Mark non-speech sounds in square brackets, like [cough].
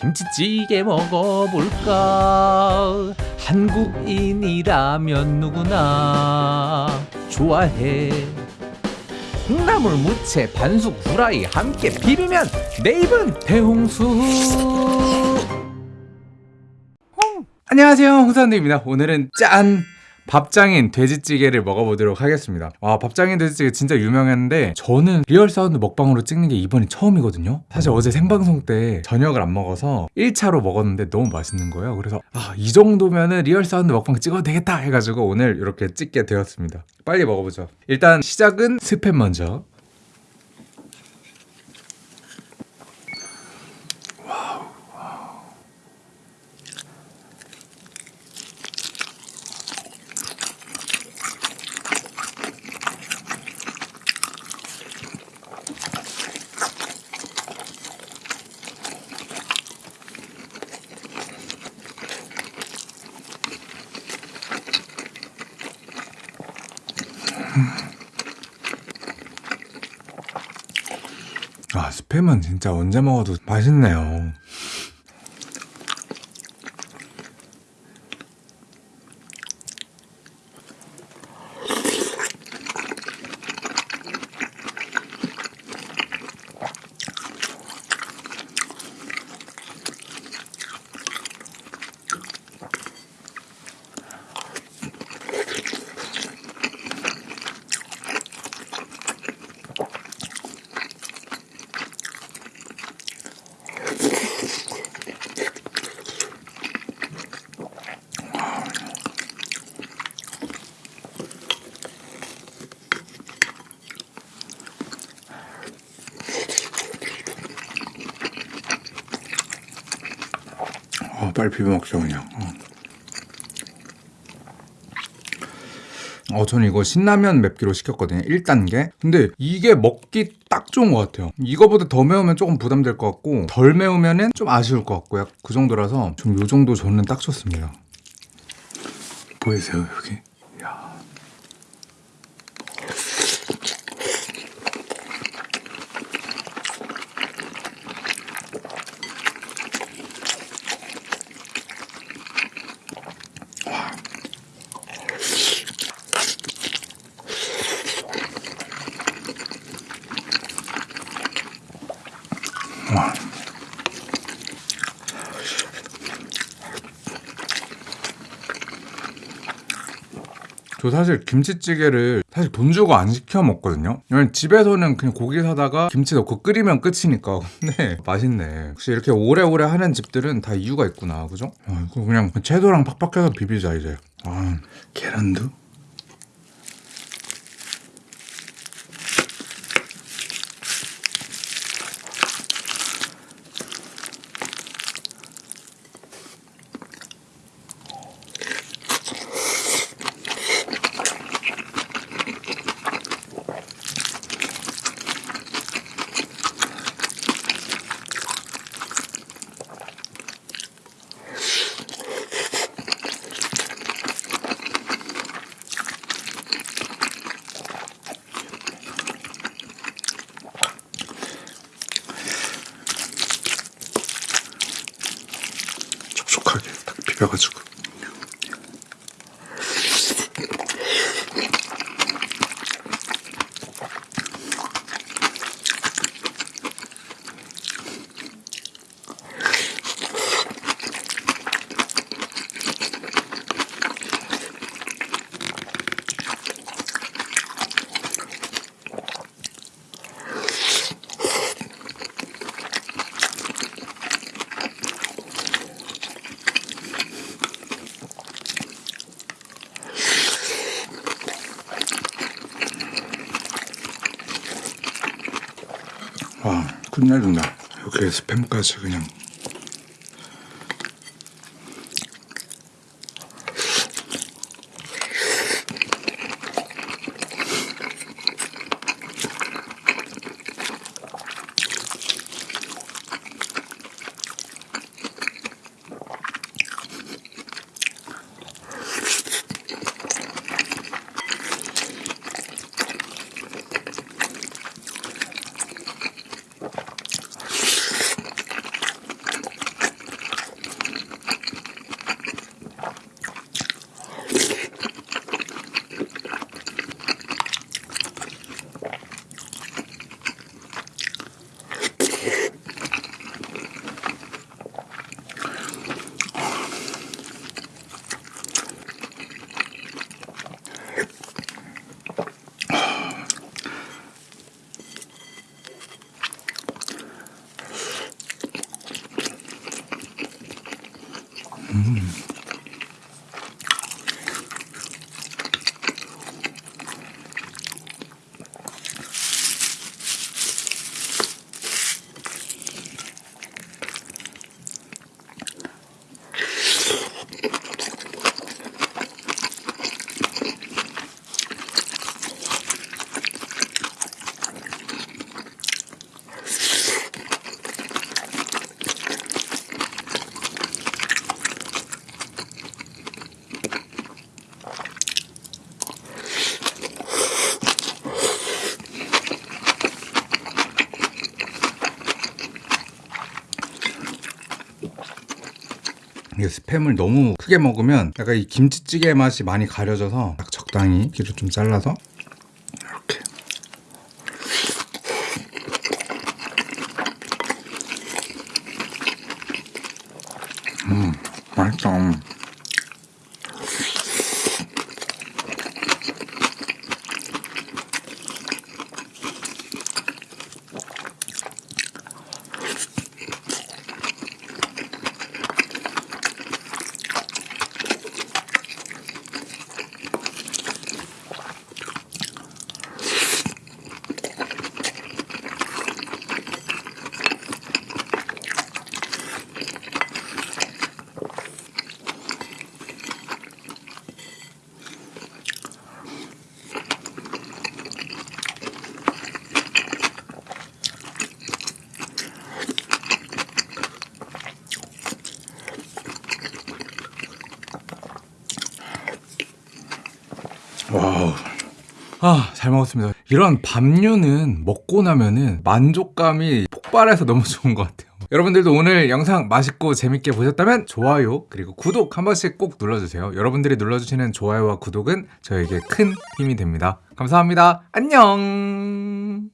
김치찌개 먹어볼까? 한국인이라면 누구나 좋아해. 콩나물 무채 반숙 후라이 함께 비비면 내 입은 대홍수. 안녕하세요. 홍사운드입니다. 오늘은 짠! 밥장인 돼지찌개를 먹어보도록 하겠습니다. 와 밥장인 돼지찌개 진짜 유명했는데 저는 리얼 사운드 먹방으로 찍는 게 이번이 처음이거든요. 사실 어제 생방송 때 저녁을 안 먹어서 1차로 먹었는데 너무 맛있는 거예요. 그래서 아 이 정도면은 리얼 사운드 먹방 찍어도 되겠다 해가지고 오늘 이렇게 찍게 되었습니다. 빨리 먹어보죠. 일단 시작은 스팸 먼저 스팸은 진짜 언제 먹어도 맛있네요 어, 빨리 비벼 먹자 그냥. 어. 어, 저는 이거 신라면 맵기로 시켰거든요 1단계. 근데 이게 먹기 딱 좋은 것 같아요. 이거보다 더 매우면 조금 부담될 것 같고 덜 매우면 좀 아쉬울 것 같고 약 그 정도라서 좀 요 정도 저는 딱 좋습니다. 보이세요 여기 저 사실 김치찌개를 사실 돈 주고 안 시켜 먹거든요. 왜냐면 집에서는 그냥 고기 사다가 김치 넣고 끓이면 끝이니까. [laughs] 근데 맛있네. 혹시 이렇게 오래오래 하는 집들은 다 이유가 있구나. 그죠? 아, 이거 그냥 채소랑 팍팍해서 비비자 이제. 아 계란도? 촉촉하게 딱 비벼가지고 와 끝내준다 여기에 스팸까지 그냥 스팸을 너무 크게 먹으면 약간 이 김치찌개 맛이 많이 가려져서 딱 적당히 귀를 좀 잘라서 이렇게 음 맛있다 와우. 아, 잘 먹었습니다. 이런 밥류는 먹고 나면은 만족감이 폭발해서 너무 좋은 것 같아요. 여러분들도 오늘 영상 맛있고 재밌게 보셨다면 좋아요 그리고 구독 한 번씩 꼭 눌러주세요. 여러분들이 눌러주시는 좋아요와 구독은 저에게 큰 힘이 됩니다. 감사합니다. 안녕.